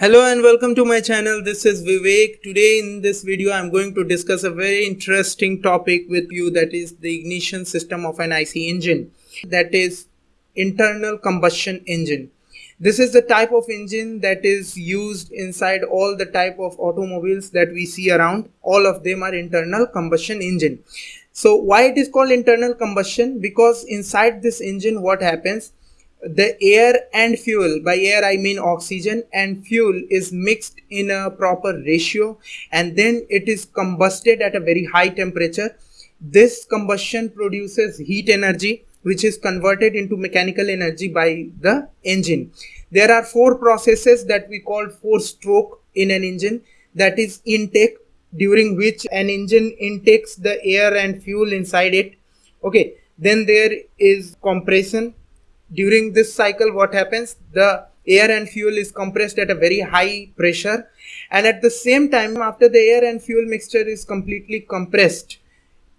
Hello and welcome to my channel. This is Vivek. Today in this video I'm going to discuss a very interesting topic with you that is the ignition system of an IC engine that is internal combustion engine. This is the type of engine that is used inside all the type of automobiles that we see around. All of them are internal combustion engine. So why it is called internal combustion? Because inside this engine what happens? The air and fuel by air i mean oxygen and fuel is mixed in a proper ratio and then it is combusted at a very high temperature. This combustion produces heat energy which is converted into mechanical energy by the engine. There are four processes that we call four stroke in an engine. That is intake during which an engine intakes the air and fuel inside it. Okay then there is compression during this cycle what happens? The air and fuel is compressed at a very high pressure. And at the same time after the air and fuel mixture is completely compressed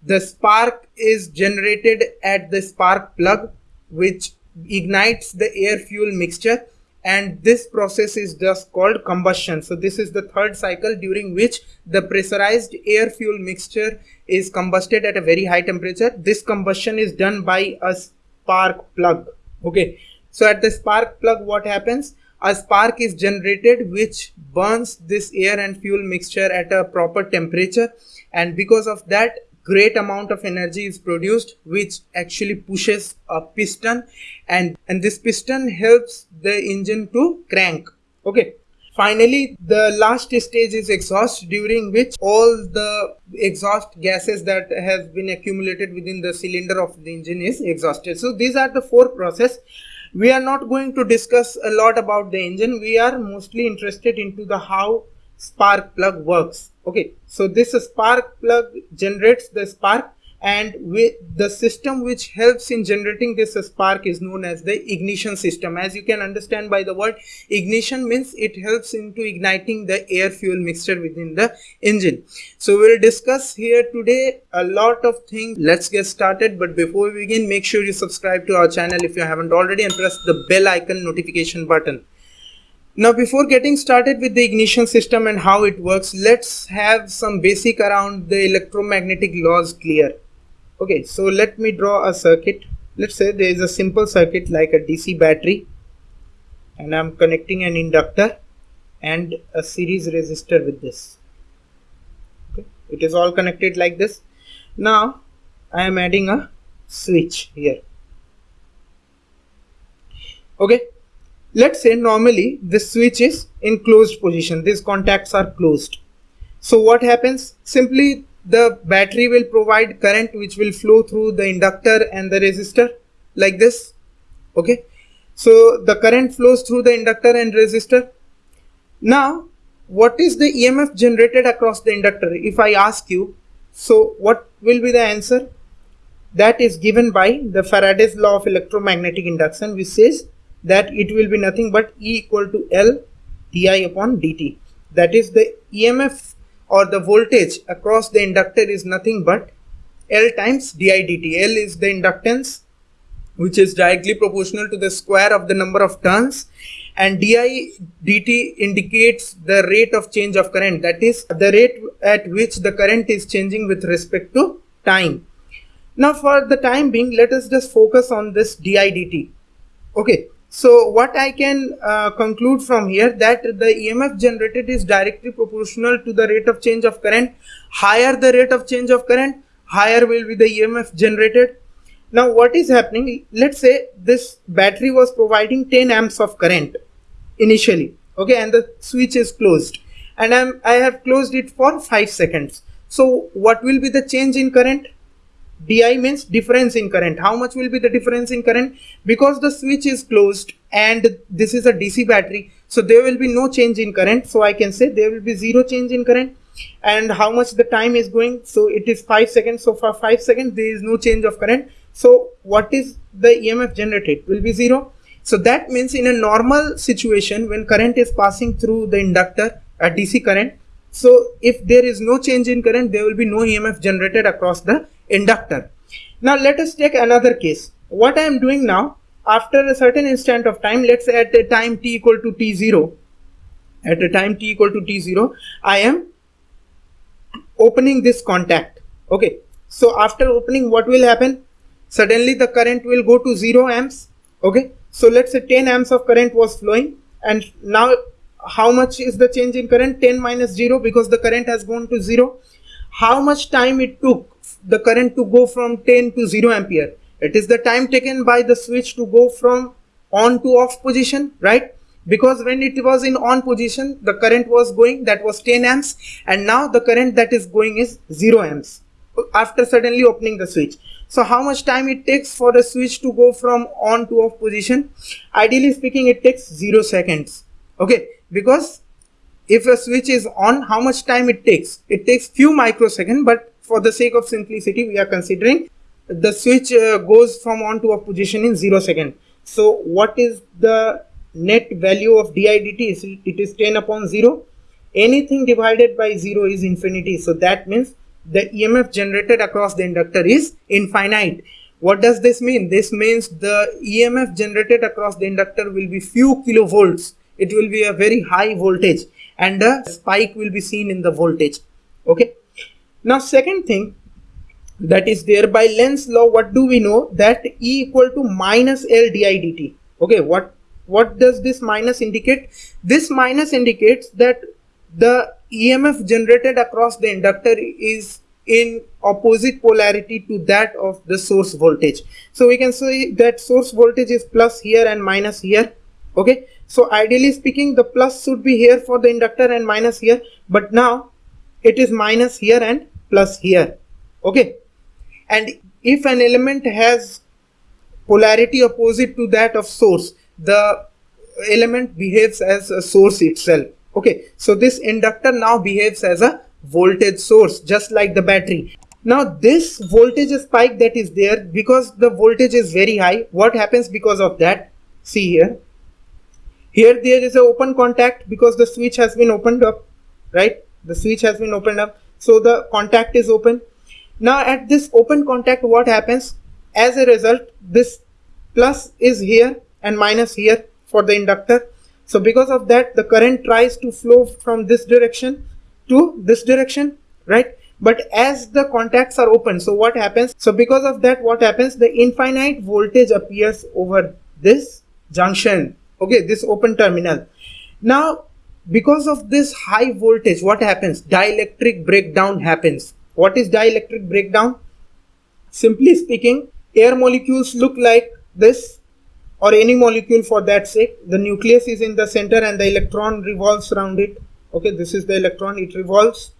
the spark is generated at the spark plug which ignites the air fuel mixture. And this process is just called combustion. So this is the third cycle during which the pressurized air fuel mixture is combusted at a very high temperature. This combustion is done by a spark plug okay. So at the spark plug what happens? A spark is generated which burns this air and fuel mixture at a proper temperature. And because of that great amount of energy is produced which actually pushes a piston. And and this piston helps the engine to crank. Okay finally the last stage is exhaust during which all the exhaust gases that has been accumulated within the cylinder of the engine is exhausted. So these are the four process. We are not going to discuss a lot about the engine. We are mostly interested into the how spark plug works. Okay. So this spark plug generates the spark and with the system which helps in generating this spark is known as the ignition system. As you can understand by the word ignition means it helps into igniting the air fuel mixture within the engine. So we'll discuss here today a lot of things. Let's get started. But before we begin make sure you subscribe to our channel if you haven't already and press the bell icon notification button. Now before getting started with the ignition system and how it works let's have some basic around the electromagnetic laws clear okay so let me draw a circuit. Let's say there is a simple circuit like a DC battery and I'm connecting an inductor and a series resistor with this. Okay it is all connected like this. Now I am adding a switch here. Okay let's say normally this switch is in closed position. These contacts are closed. So what happens? Simply the battery will provide current which will flow through the inductor and the resistor like this okay? So the current flows through the inductor and resistor. Now what is the emf generated across the inductor? If i ask you so what will be the answer? That is given by the faraday's law of electromagnetic induction which says that it will be nothing but e equal to l di upon dt that is the emf or the voltage across the inductor is nothing but L times di dt. L is the inductance which is directly proportional to the square of the number of turns and di dt indicates the rate of change of current that is the rate at which the current is changing with respect to time. Now for the time being let us just focus on this di dt. Okay, so what I can uh, conclude from here that the EMF generated is directly proportional to the rate of change of current. Higher the rate of change of current, higher will be the EMF generated. Now what is happening? Let's say this battery was providing 10 amps of current initially. Okay, and the switch is closed and I'm, I have closed it for 5 seconds. So what will be the change in current? Di means difference in current. How much will be the difference in current? Because the switch is closed and this is a dc battery so there will be no change in current. So i can say there will be zero change in current. And how much the time is going? So it is 5 seconds. So for 5 seconds there is no change of current. So what is the emf generated? Will be zero. So that means in a normal situation when current is passing through the inductor a dc current so if there is no change in current there will be no emf generated across the inductor. Now let us take another case. What I am doing now, after a certain instant of time, let's say at a time t equal to t0, at a time t equal to t0 I am opening this contact. Okay. So after opening what will happen? Suddenly the current will go to 0 amps. Okay. So let's say 10 amps of current was flowing and now how much is the change in current? 10 minus 0 because the current has gone to 0 how much time it took the current to go from 10 to 0 ampere? It is the time taken by the switch to go from on to off position right? Because when it was in on position the current was going that was 10 amps and now the current that is going is 0 amps after suddenly opening the switch. So how much time it takes for the switch to go from on to off position? Ideally speaking it takes 0 seconds. Okay because if a switch is on how much time it takes? It takes few microseconds but for the sake of simplicity we are considering the switch uh, goes from on to off position in 0 zero second. So what is the net value of di dt it is 10 upon 0 anything divided by 0 is infinity. So that means the emf generated across the inductor is infinite. What does this mean? This means the emf generated across the inductor will be few kilovolts it will be a very high voltage and a spike will be seen in the voltage. Okay? Now second thing that is there by Lenz's law what do we know? That E equal to minus L di dt okay? What what does this minus indicate? This minus indicates that the EMF generated across the inductor is in opposite polarity to that of the source voltage. So we can say that source voltage is plus here and minus here. Okay so ideally speaking the plus should be here for the inductor and minus here. But now it is minus here and plus here. Okay? And if an element has polarity opposite to that of source the element behaves as a source itself. Okay? So this inductor now behaves as a voltage source just like the battery. Now this voltage spike that is there because the voltage is very high what happens because of that? See here here there is an open contact because the switch has been opened up right? The switch has been opened up. So the contact is open. Now at this open contact what happens? As a result this plus is here and minus here for the inductor. So because of that the current tries to flow from this direction to this direction right? But as the contacts are open so what happens? So because of that what happens? The infinite voltage appears over this junction okay this open terminal now because of this high voltage what happens dielectric breakdown happens what is dielectric breakdown? Simply speaking, air molecules look like this or any molecule for that sake. The nucleus is in the center and the electron revolves around it. Okay, this is the electron, it revolves.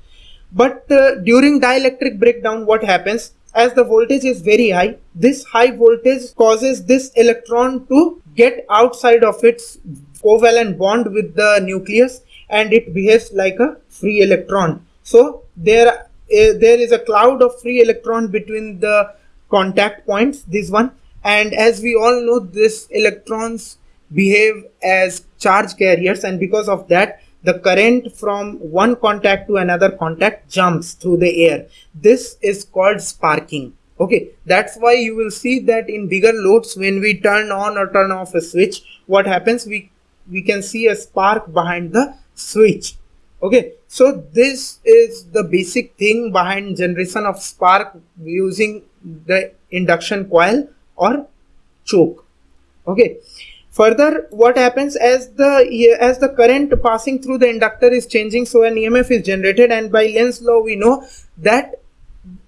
But uh, during dielectric breakdown, what happens? As the voltage is very high, this high voltage causes this electron to get outside of its covalent bond with the nucleus and it behaves like a free electron. So there uh, there is a cloud of free electron between the contact points this one and as we all know this electrons behave as charge carriers and because of that the current from one contact to another contact jumps through the air. This is called sparking. Okay that's why you will see that in bigger loads when we turn on or turn off a switch what happens? We we can see a spark behind the switch. Okay so this is the basic thing behind generation of spark using the induction coil or choke. Okay further what happens as the as the current passing through the inductor is changing so an emf is generated and by Lenz's law we know that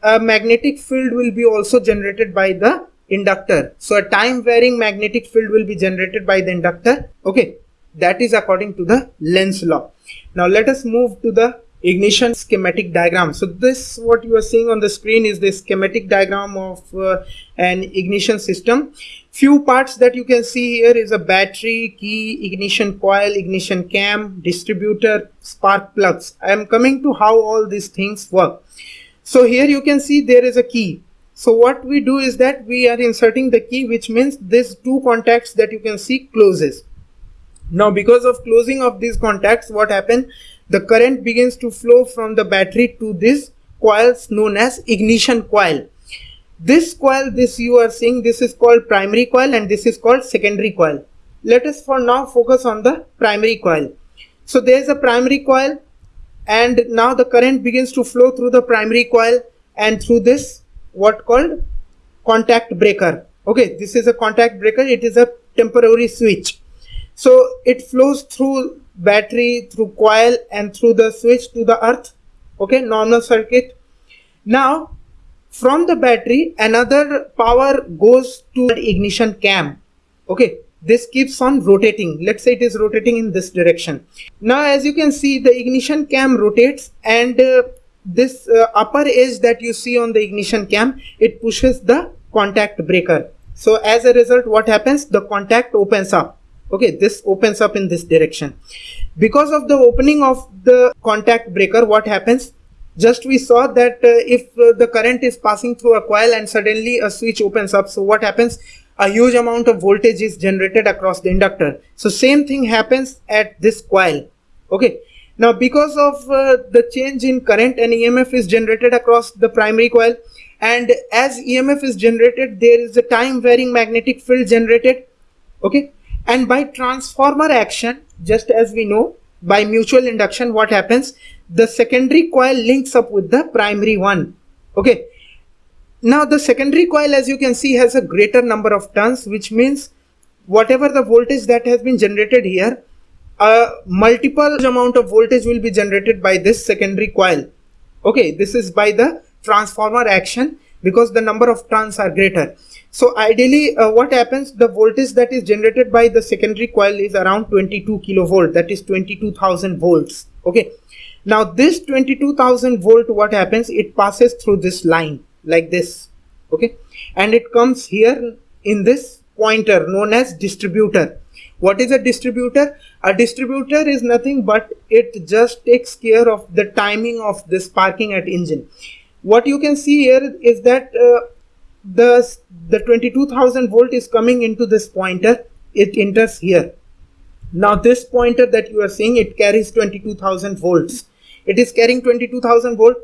a magnetic field will be also generated by the inductor. So a time varying magnetic field will be generated by the inductor. Okay that is according to the Lenz's law. Now let us move to the ignition schematic diagram. So this what you are seeing on the screen is the schematic diagram of uh, an ignition system. Few parts that you can see here is a battery, key, ignition coil, ignition cam, distributor, spark plugs. I am coming to how all these things work. So here you can see there is a key. So what we do is that we are inserting the key which means these two contacts that you can see closes now because of closing of these contacts what happened the current begins to flow from the battery to this coils known as ignition coil. This coil this you are seeing this is called primary coil and this is called secondary coil. Let us for now focus on the primary coil. So there's a primary coil and now the current begins to flow through the primary coil and through this what called contact breaker. Okay this is a contact breaker. It is a temporary switch. So it flows through battery through coil and through the switch to the earth. Okay normal circuit. Now from the battery another power goes to the ignition cam. Okay this keeps on rotating. Let's say it is rotating in this direction. Now as you can see the ignition cam rotates and uh, this uh, upper edge that you see on the ignition cam it pushes the contact breaker. So as a result what happens? The contact opens up okay this opens up in this direction. Because of the opening of the contact breaker what happens? Just we saw that uh, if uh, the current is passing through a coil and suddenly a switch opens up so what happens? A huge amount of voltage is generated across the inductor. So same thing happens at this coil. Okay. Now because of uh, the change in current an emf is generated across the primary coil and as emf is generated there is a time varying magnetic field generated. Okay and by transformer action just as we know by mutual induction what happens? The secondary coil links up with the primary one. Okay. Now the secondary coil as you can see has a greater number of turns which means whatever the voltage that has been generated here a multiple amount of voltage will be generated by this secondary coil. Okay. This is by the transformer action because the number of turns are greater. So ideally uh, what happens the voltage that is generated by the secondary coil is around 22 kilovolt that is 22,000 volts okay? Now this 22,000 volt what happens it passes through this line like this okay? And it comes here in this pointer known as distributor. What is a distributor? A distributor is nothing but it just takes care of the timing of the sparking at engine what you can see here is that uh, the the 22000 volt is coming into this pointer. It enters here. Now this pointer that you are seeing it carries 22000 volts. It is carrying 22000 volt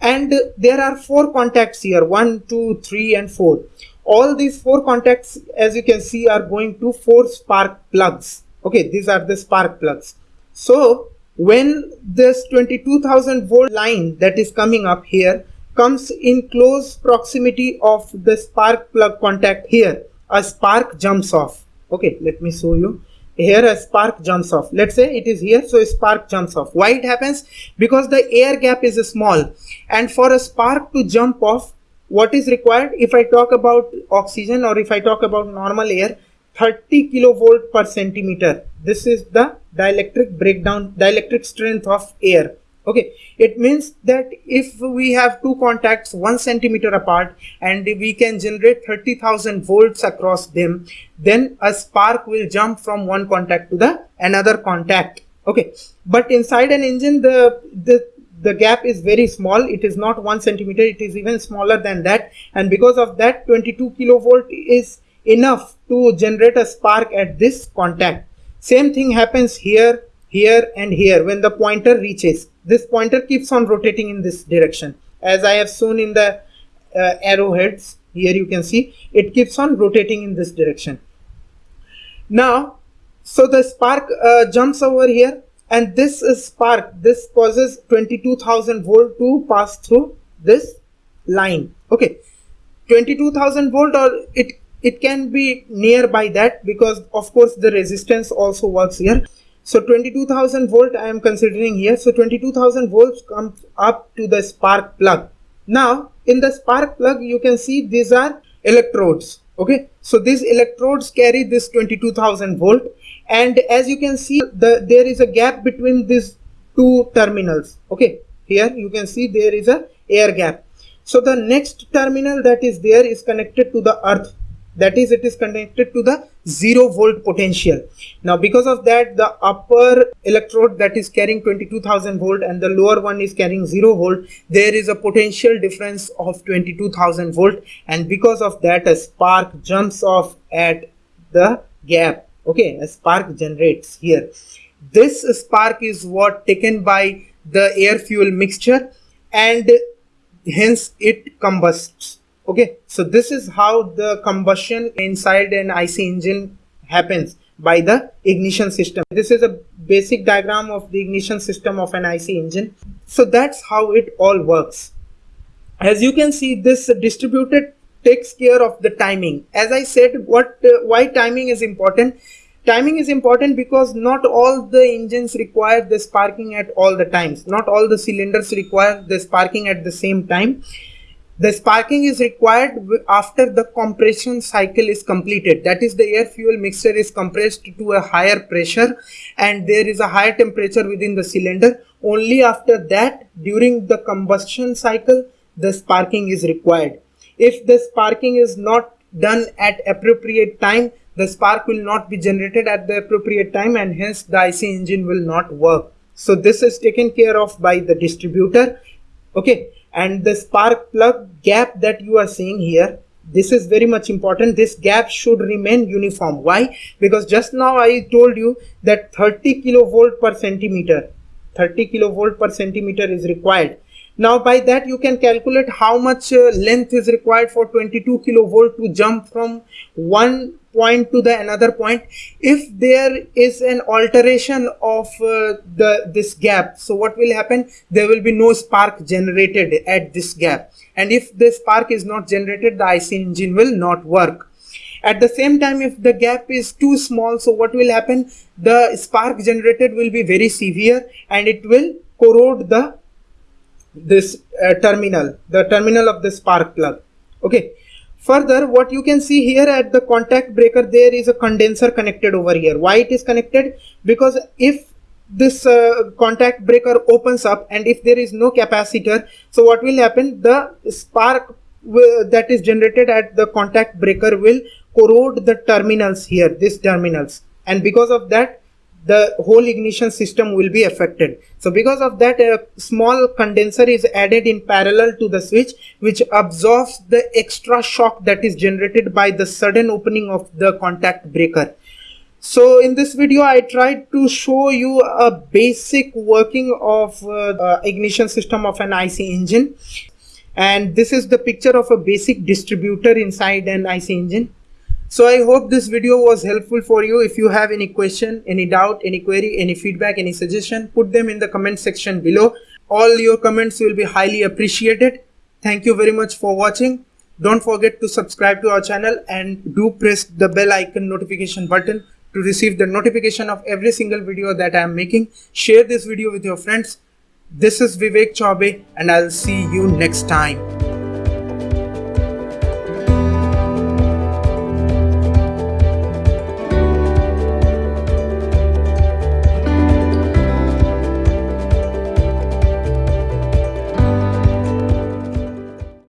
and there are four contacts here. One two three and four. All these four contacts as you can see are going to four spark plugs. Okay these are the spark plugs. So when this 22000 volt line that is coming up here comes in close proximity of the spark plug contact here. A spark jumps off. Okay let me show you. Here a spark jumps off. Let's say it is here so spark jumps off. Why it happens? Because the air gap is small. And for a spark to jump off what is required? If i talk about oxygen or if i talk about normal air 30 kilovolt per centimeter. This is the dielectric breakdown dielectric strength of air okay. It means that if we have two contacts one centimeter apart and we can generate 30,000 volts across them then a spark will jump from one contact to the another contact. Okay. But inside an engine the the the gap is very small. It is not one centimeter. It is even smaller than that. And because of that 22 kilovolt is enough to generate a spark at this contact. Same thing happens here here and here when the pointer reaches. This pointer keeps on rotating in this direction. As I have shown in the uh, arrowheads here you can see it keeps on rotating in this direction. Now so the spark uh, jumps over here and this is spark. This causes 22,000 volt to pass through this line. Okay. 22,000 volt or it it can be nearby that because of course the resistance also works here so 22,000 volt I am considering here. So 22,000 volts comes up to the spark plug. Now in the spark plug you can see these are electrodes. Okay. So these electrodes carry this 22,000 volt and as you can see the there is a gap between these two terminals. Okay. Here you can see there is a air gap. So the next terminal that is there is connected to the earth that is it is connected to the zero volt potential. Now because of that the upper electrode that is carrying 22000 volt and the lower one is carrying zero volt there is a potential difference of 22000 volt. And because of that a spark jumps off at the gap. Okay a spark generates here. This spark is what taken by the air fuel mixture and hence it combusts okay so this is how the combustion inside an IC engine happens by the ignition system. This is a basic diagram of the ignition system of an IC engine. So that's how it all works. As you can see, this distributor takes care of the timing. As I said, what uh, why timing is important? Timing is important because not all the engines require the sparking at all the times. Not all the cylinders require the sparking at the same time. The sparking is required after the compression cycle is completed. That is the air fuel mixture is compressed to a higher pressure and there is a higher temperature within the cylinder. Only after that during the combustion cycle the sparking is required. If the sparking is not done at appropriate time the spark will not be generated at the appropriate time and hence the IC engine will not work. So this is taken care of by the distributor. Okay and the spark plug gap that you are seeing here this is very much important. This gap should remain uniform. Why? Because just now i told you that 30 kilovolt per centimeter 30 kilovolt per centimeter is required. Now by that you can calculate how much uh, length is required for 22 kilovolt to jump from one point to the another point. If there is an alteration of uh, the this gap so what will happen? There will be no spark generated at this gap. And if the spark is not generated the IC engine will not work. At the same time if the gap is too small so what will happen? The spark generated will be very severe and it will corrode the this uh, terminal the terminal of the spark plug. Okay Further, what you can see here at the contact breaker, there is a condenser connected over here. Why it is connected? Because if this uh, contact breaker opens up and if there is no capacitor, so what will happen? The spark that is generated at the contact breaker will corrode the terminals here, these terminals. And because of that, the whole ignition system will be affected. So because of that a small condenser is added in parallel to the switch which absorbs the extra shock that is generated by the sudden opening of the contact breaker. So in this video I tried to show you a basic working of uh, uh, ignition system of an IC engine and this is the picture of a basic distributor inside an IC engine so I hope this video was helpful for you. If you have any question, any doubt, any query, any feedback, any suggestion, put them in the comment section below. All your comments will be highly appreciated. Thank you very much for watching. Don't forget to subscribe to our channel and do press the bell icon notification button to receive the notification of every single video that I am making. Share this video with your friends. This is Vivek Chaube and I'll see you next time.